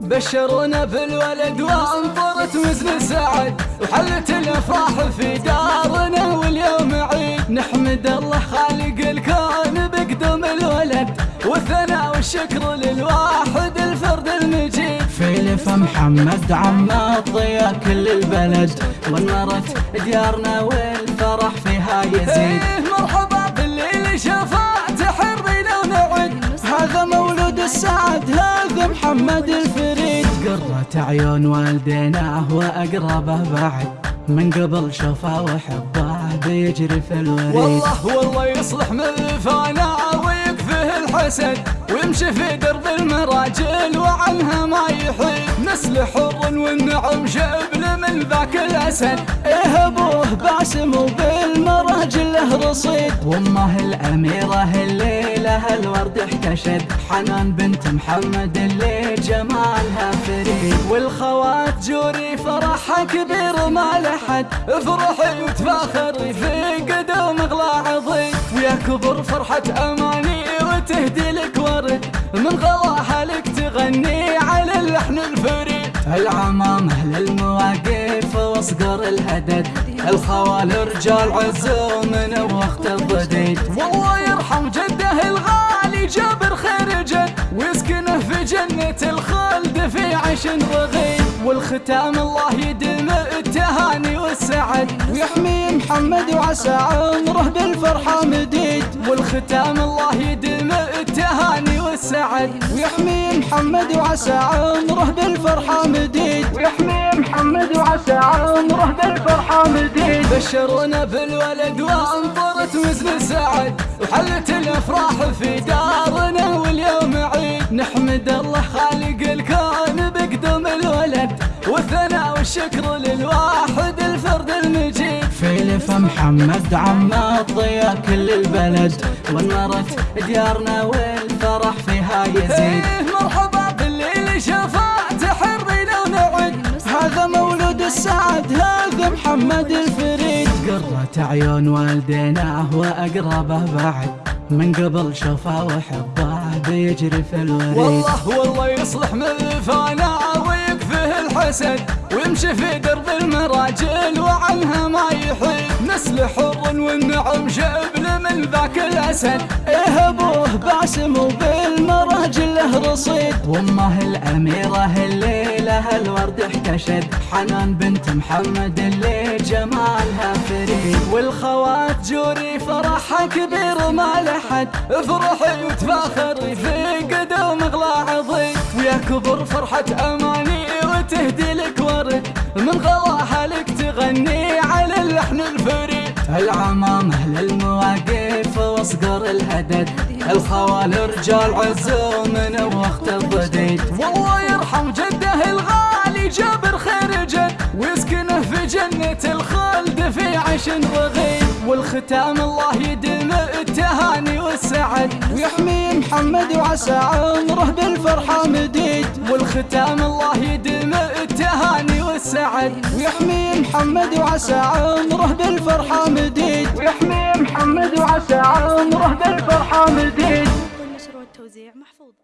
بشرونا بالولد وانطرت وزن سعد وحلت الأفراح في دارنا واليوم عيد. نحمد الله خالق الكون بقدوم الولد والثناء والشكر للواحد الفرد المجيد. فيلف محمد عم الضياء كل البلد ونرت ديارنا والفرح فيها يزيد. إيه مرحبا بالليل شفاعة قرة عيون والديناه وأقربه بعد. من قبل شوفه وحبه بيجري في الوريد. والله والله يصلح من ويكفيه الحسد ويمشي في درب المراجل وعنها ما يحيد نسل حر والنعم شبل من ذاك الأسد. إيه أبوه باسم وبالمراجل له رصيد. وأمه الأميرة اللي لها الورد احتشد. حنان بنت محمد اللي جمالها فريد. والخوات جوري فرحها كبير ما لحد افرحي وتفاخري في قدوم اغلى عظيم ويا كبر فرحة اماني وتهدي لك ورد من غلاها لك تغني على اللحن الفريد. العمامة للمواقف وأصقر الهدد. الخوال رجال عزوم من وقت الضديد. والله يرحم جده الغالي جابر خير جد. ويسكنه في جنة الخلد في عيش رغيد. والختام الله يدم التهاني والسعد. ويحمي محمد وعسى عمره بالفرحة مديد. والختام الله يدم التهاني والسعد ويحمي محمد وعسى عمره بالفرحة مديد. ويحمي محمد وعسى عمره بالفرحة مديد. بشرونا بالولد وانطرت وزن سعد وحلت الأفراح في دارنا واليوم عيد. نحمد الله خالق الكون بقدوم الولد. والثناء والشكر للواحد الفرد المجيد. فيلف محمد عم الضياء كل البلد ونرت ديارنا والفرح فيها يزيد. إيه مرحبا بالليل شفاعة حرينا ونعد. هذا مولود السعد هذا محمد الفريد. قرة عيون والديناه وأقربه بعد. من قبل شوفه وحبه بيجري في الوريد. والله والله يصلح من فانا الحسد ويمشي في درب المراجل وعنها ما يحيد. نسل حر والنعم شبل من ذاك الأسد. إيه أبوه باسم وبالمراجل له رصيد. وأمه الأميرة اللي لها الورد احتشد. حنان بنت محمد اللي جمالها فريد. والخوات جوري فرحها كبير ما لحد افرحي وتفاخري في قدوم اغلى عظيم ويا كبر فرحة أماني وتهدي لك ورد من غلاها لك تغني على اللحن الفريد. العمامة للمواقف وأصقر الهدد الخوال رجال عزوم من وقت الضديد. والله يرحم جده الغالي جابر خير جد ويسكنه في جنة الخلد في عيش رغيد والختام الله يدم والسعد ويحمي محمد وعسى عمره بالفرحة مديد والختام الله يدم التهاني والسعد ويحمي محمد وعسى عمره بالفرحة مديد ويحمي محمد وعسى عمره بالفرحة مديد النشر والتوزيع محفوظ.